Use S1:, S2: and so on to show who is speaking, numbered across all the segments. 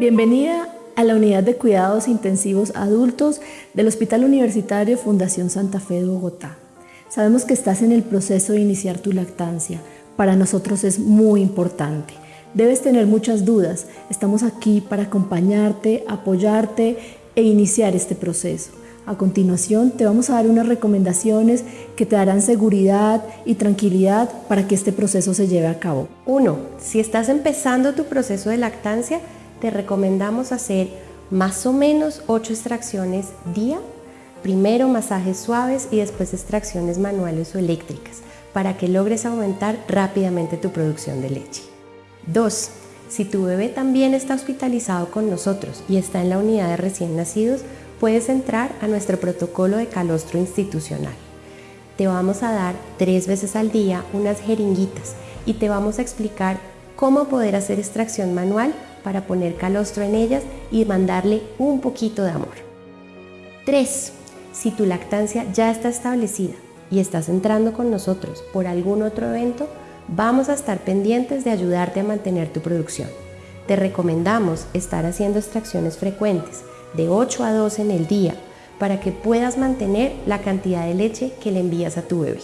S1: Bienvenida a la Unidad de Cuidados Intensivos Adultos del Hospital Universitario Fundación Santa Fe de Bogotá. Sabemos que estás en el proceso de iniciar tu lactancia. Para nosotros es muy importante. Debes tener muchas dudas. Estamos aquí para acompañarte, apoyarte e iniciar este proceso. A continuación te vamos a dar unas recomendaciones que te darán seguridad y tranquilidad para que este proceso se lleve a cabo.
S2: 1. Si estás empezando tu proceso de lactancia, te recomendamos hacer más o menos 8 extracciones día, primero masajes suaves y después extracciones manuales o eléctricas para que logres aumentar rápidamente tu producción de leche. 2. Si tu bebé también está hospitalizado con nosotros y está en la unidad de recién nacidos, puedes entrar a nuestro protocolo de calostro institucional. Te vamos a dar tres veces al día unas jeringuitas y te vamos a explicar cómo poder hacer extracción manual para poner calostro en ellas y mandarle un poquito de amor. 3. Si tu lactancia ya está establecida y estás entrando con nosotros por algún otro evento, vamos a estar pendientes de ayudarte a mantener tu producción. Te recomendamos estar haciendo extracciones frecuentes, de 8 a 12 en el día, para que puedas mantener la cantidad de leche que le envías a tu bebé.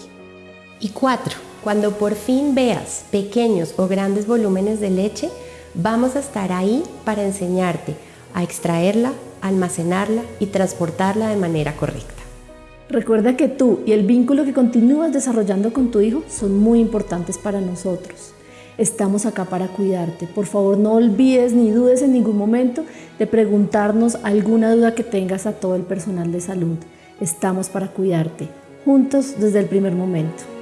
S2: Y 4. Cuando por fin veas pequeños o grandes volúmenes de leche, Vamos a estar ahí para enseñarte a extraerla, almacenarla y transportarla de manera correcta.
S1: Recuerda que tú y el vínculo que continúas desarrollando con tu hijo son muy importantes para nosotros. Estamos acá para cuidarte. Por favor, no olvides ni dudes en ningún momento de preguntarnos alguna duda que tengas a todo el personal de salud. Estamos para cuidarte, juntos desde el primer momento.